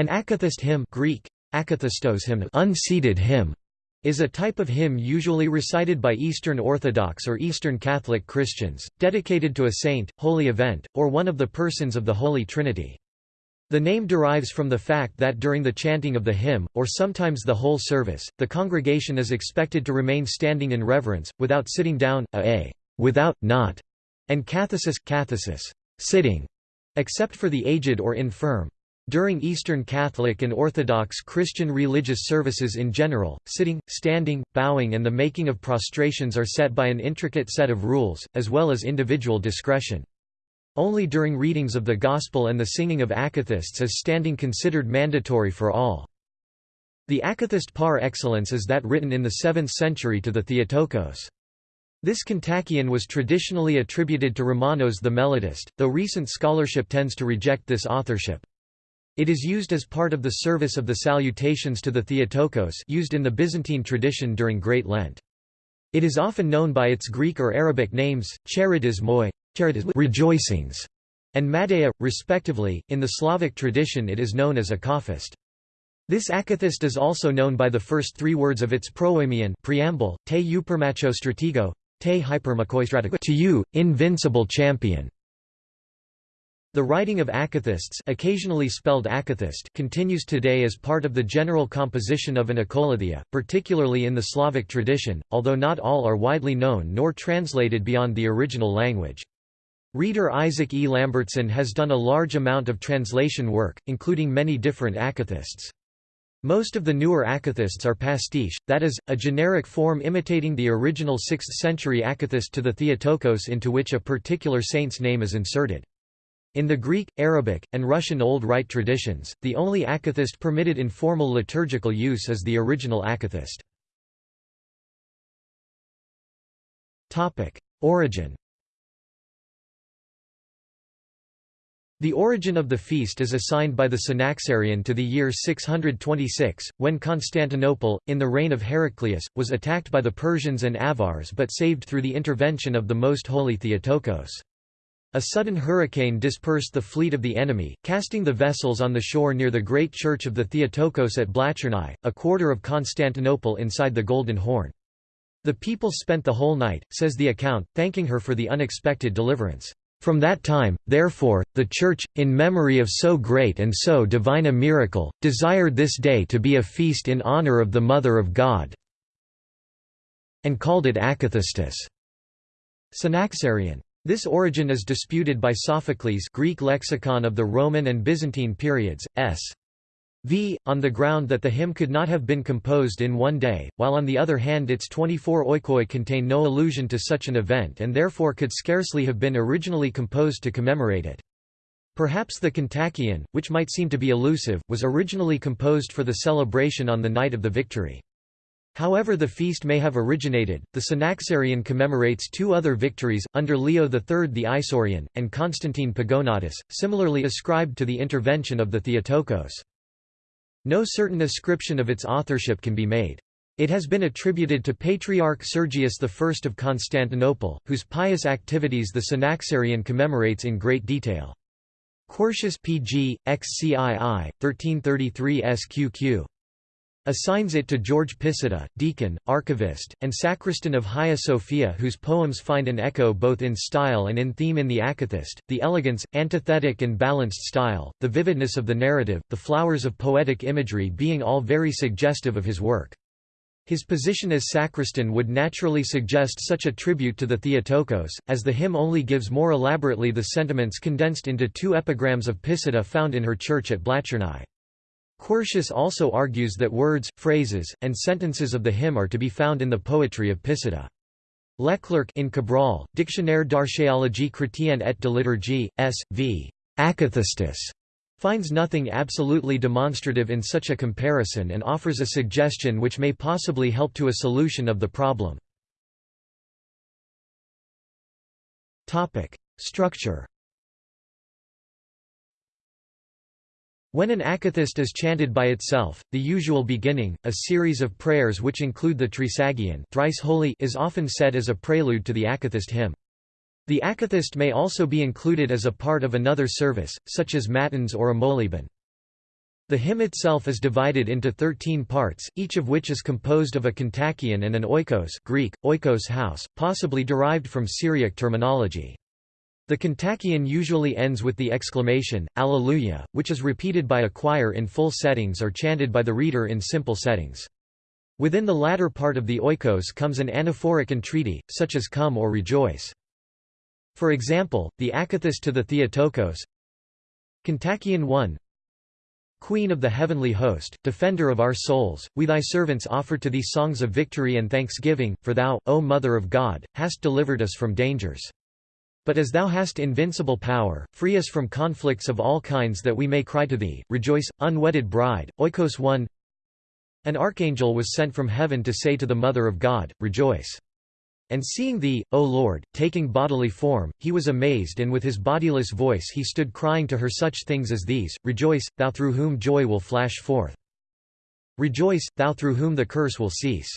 An akathist hymn Greek, akathistos hymn, unseated hymn is a type of hymn usually recited by Eastern Orthodox or Eastern Catholic Christians, dedicated to a saint, holy event, or one of the persons of the Holy Trinity. The name derives from the fact that during the chanting of the hymn, or sometimes the whole service, the congregation is expected to remain standing in reverence, without sitting down, a, a without, not, and cathesis, cathesis sitting, except for the aged or infirm. During Eastern Catholic and Orthodox Christian religious services in general, sitting, standing, bowing and the making of prostrations are set by an intricate set of rules, as well as individual discretion. Only during readings of the Gospel and the singing of akathists is standing considered mandatory for all. The akathist par excellence is that written in the 7th century to the Theotokos. This kontakion was traditionally attributed to Romanos the melodist, though recent scholarship tends to reject this authorship. It is used as part of the service of the salutations to the Theotokos used in the Byzantine tradition during Great Lent. It is often known by its Greek or Arabic names, charidismoi, rejoicings, and Madeia, respectively. In the Slavic tradition it is known as akafist. This akathist is also known by the first three words of its proemion preamble, te stratego, te to you, invincible champion. The writing of akathists occasionally spelled akathist continues today as part of the general composition of an akolouthia, particularly in the Slavic tradition, although not all are widely known nor translated beyond the original language. Reader Isaac E. Lambertson has done a large amount of translation work, including many different akathists. Most of the newer akathists are pastiche, that is, a generic form imitating the original 6th-century akathist to the Theotokos into which a particular saint's name is inserted. In the Greek, Arabic, and Russian Old Rite traditions, the only akathist permitted in formal liturgical use is the original akathist. Origin The origin of the feast is assigned by the Synaxarion to the year 626, when Constantinople, in the reign of Heraclius, was attacked by the Persians and Avars but saved through the intervention of the Most Holy Theotokos. A sudden hurricane dispersed the fleet of the enemy, casting the vessels on the shore near the great church of the Theotokos at Blachernai, a quarter of Constantinople inside the Golden Horn. The people spent the whole night, says the account, thanking her for the unexpected deliverance. From that time, therefore, the Church, in memory of so great and so divine a miracle, desired this day to be a feast in honor of the Mother of God, and called it Akathistus. Synaxarion. This origin is disputed by Sophocles Greek lexicon of the Roman and Byzantine periods, s. v. on the ground that the hymn could not have been composed in one day, while on the other hand its 24 oikoi contain no allusion to such an event and therefore could scarcely have been originally composed to commemorate it. Perhaps the kontakion, which might seem to be elusive, was originally composed for the celebration on the night of the victory. However the feast may have originated, the Synaxarion commemorates two other victories, under Leo III the Isaurian, and Constantine Pogonatus, similarly ascribed to the intervention of the Theotokos. No certain ascription of its authorship can be made. It has been attributed to Patriarch Sergius I of Constantinople, whose pious activities the Synaxarion commemorates in great detail. Quercius Pg. XCII, 1333 SQQ assigns it to George Pisidia, deacon, archivist, and sacristan of Hagia Sophia whose poems find an echo both in style and in theme in the Akathist, the elegance, antithetic and balanced style, the vividness of the narrative, the flowers of poetic imagery being all very suggestive of his work. His position as sacristan would naturally suggest such a tribute to the Theotokos, as the hymn only gives more elaborately the sentiments condensed into two epigrams of Pisidia found in her church at Blachernai. Quercius also argues that words, phrases, and sentences of the hymn are to be found in the poetry of Pisidia. Leclercq in Cabrol, Dictionnaire d'archéologie chrétienne et de liturgie, S. v. Akathistus, finds nothing absolutely demonstrative in such a comparison and offers a suggestion which may possibly help to a solution of the problem. Structure When an akathist is chanted by itself, the usual beginning, a series of prayers which include the Trisagion thrice holy is often said as a prelude to the akathist hymn. The akathist may also be included as a part of another service, such as matins or a moleben. The hymn itself is divided into 13 parts, each of which is composed of a kontakion and an oikos Greek, oikos house, possibly derived from Syriac terminology. The kontakion usually ends with the exclamation, Alleluia, which is repeated by a choir in full settings or chanted by the reader in simple settings. Within the latter part of the oikos comes an anaphoric entreaty, such as come or rejoice. For example, the akathist to the Theotokos Kontakion 1 Queen of the heavenly host, defender of our souls, we thy servants offer to thee songs of victory and thanksgiving, for thou, O Mother of God, hast delivered us from dangers. But as thou hast invincible power, free us from conflicts of all kinds that we may cry to thee, rejoice, unwedded bride. Oikos 1 An archangel was sent from heaven to say to the Mother of God, Rejoice. And seeing thee, O Lord, taking bodily form, he was amazed and with his bodiless voice he stood crying to her such things as these, Rejoice, thou through whom joy will flash forth. Rejoice, thou through whom the curse will cease.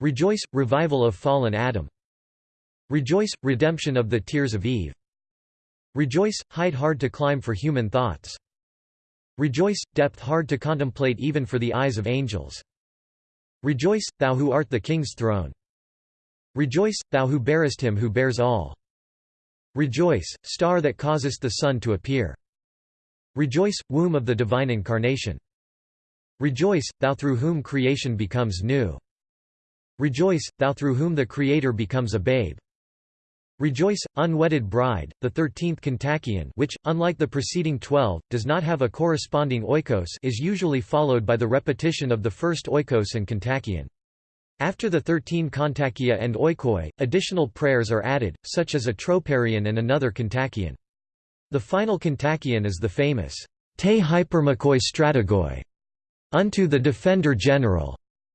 Rejoice, revival of fallen Adam. Rejoice, redemption of the tears of Eve. Rejoice, height hard to climb for human thoughts. Rejoice, depth hard to contemplate even for the eyes of angels. Rejoice, thou who art the king's throne. Rejoice, thou who bearest him who bears all. Rejoice, star that causest the sun to appear. Rejoice, womb of the divine incarnation. Rejoice, thou through whom creation becomes new. Rejoice, thou through whom the Creator becomes a babe. Rejoice, unwedded bride, the thirteenth kontakion which, unlike the preceding twelve, does not have a corresponding oikos is usually followed by the repetition of the first oikos and kontakion. After the thirteen kontakia and oikoi, additional prayers are added, such as a troparion and another kontakion. The final kontakion is the famous Te hypermakoi strategoi, unto the Defender General,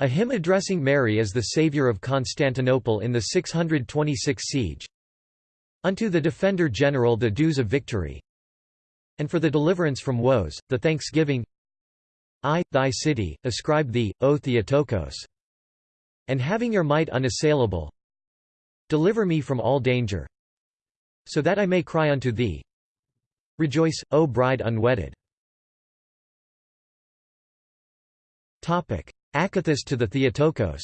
a hymn addressing Mary as the Saviour of Constantinople in the 626 siege. Unto the Defender General the dues of victory, and for the deliverance from woes, the thanksgiving. I, thy city, ascribe thee, O Theotokos and having your might unassailable deliver me from all danger so that I may cry unto thee. Rejoice, O bride unwedded. Akathist to the Theotokos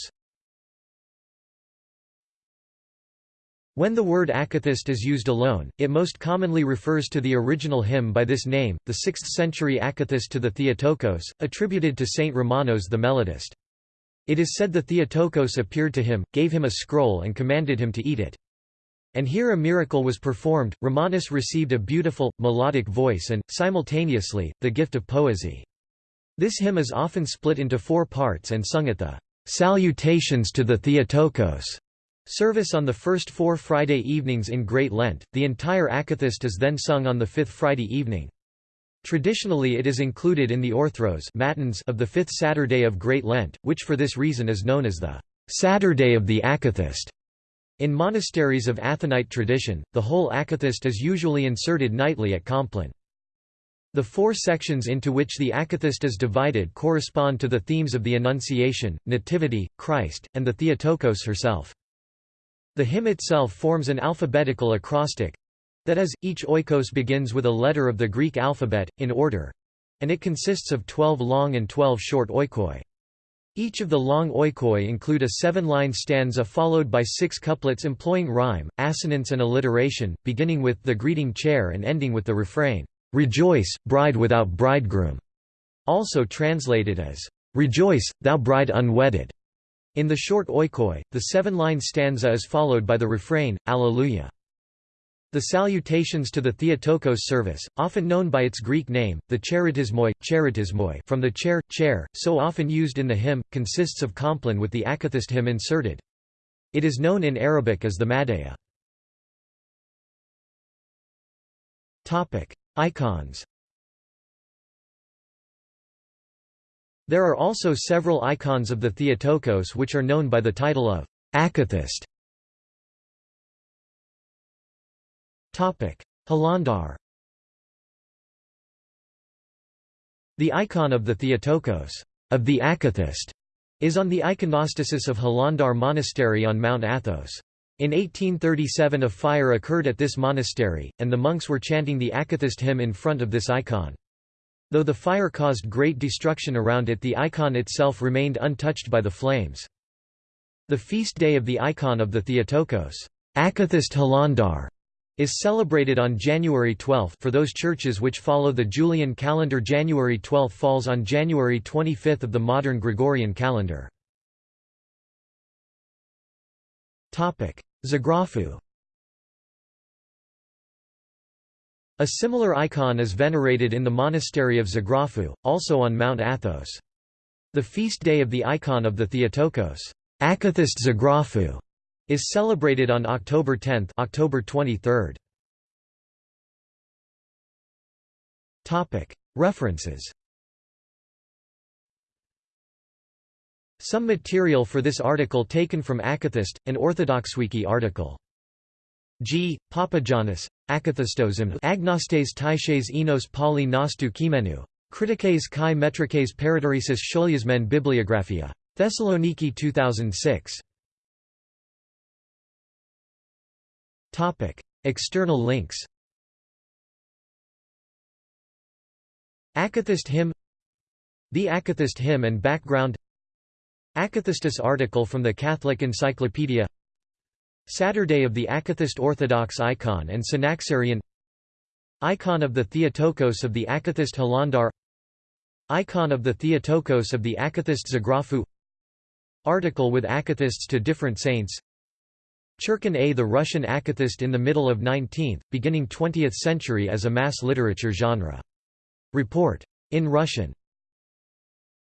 When the word akathist is used alone, it most commonly refers to the original hymn by this name, the 6th-century akathist to the Theotokos, attributed to Saint Romanos the melodist. It is said the Theotokos appeared to him, gave him a scroll and commanded him to eat it. And here a miracle was performed, Romanus received a beautiful, melodic voice and, simultaneously, the gift of poesy. This hymn is often split into four parts and sung at the "'Salutations to the Theotokos' service on the first four Friday evenings in Great Lent, the entire akathist is then sung on the fifth Friday evening. Traditionally it is included in the orthros matins of the fifth Saturday of Great Lent, which for this reason is known as the Saturday of the Akathist. In monasteries of Athonite tradition, the whole akathist is usually inserted nightly at Compline. The four sections into which the akathist is divided correspond to the themes of the Annunciation, Nativity, Christ, and the Theotokos herself. The hymn itself forms an alphabetical acrostic, that is, each oikos begins with a letter of the Greek alphabet, in order and it consists of 12 long and 12 short oikoi. Each of the long oikoi include a seven-line stanza followed by six couplets employing rhyme, assonance and alliteration, beginning with the greeting chair and ending with the refrain, "'Rejoice, bride without bridegroom' also translated as, "'Rejoice, thou bride unwedded'". In the short oikoi, the seven-line stanza is followed by the refrain, Alleluia. The salutations to the Theotokos service, often known by its Greek name, the charitismoi, charitismoi from the chair, chair, so often used in the hymn, consists of compline with the akathist hymn inserted. It is known in Arabic as the Madaya. Icons There are also several icons of the Theotokos which are known by the title of akathist. Hilandar The icon of the Theotokos of the Akathist is on the iconostasis of Hilandar Monastery on Mount Athos. In 1837 a fire occurred at this monastery, and the monks were chanting the Akathist hymn in front of this icon. Though the fire caused great destruction around it the icon itself remained untouched by the flames. The feast day of the icon of the Theotokos Akathist is celebrated on January 12 for those churches which follow the Julian calendar January 12 falls on January 25 of the modern Gregorian calendar. Zagrafu A similar icon is venerated in the monastery of Zagrafu, also on Mount Athos. The feast day of the icon of the Theotokos Akathist Zagrafu, is celebrated on October 10 October 23. References Some material for this article taken from Akathist, an Orthodoxwiki article. G. Papagiannis, Akathistosm Agnostes Taishes Enos Pali Nostu Kimenu. Kritikes kai metrikes Paradorisis Sholiasmen Bibliographia. Thessaloniki 2006. External links Akathist hymn The Akathist hymn and background Akathistus article from the Catholic Encyclopedia Saturday of the Akathist Orthodox icon and Synaxarion Icon of the Theotokos of the Akathist Hilandar Icon of the Theotokos of the Akathist Zagrafu Article with Akathists to different saints Churkin A. The Russian Akathist in the middle of 19th, beginning 20th century as a mass literature genre. Report. In Russian.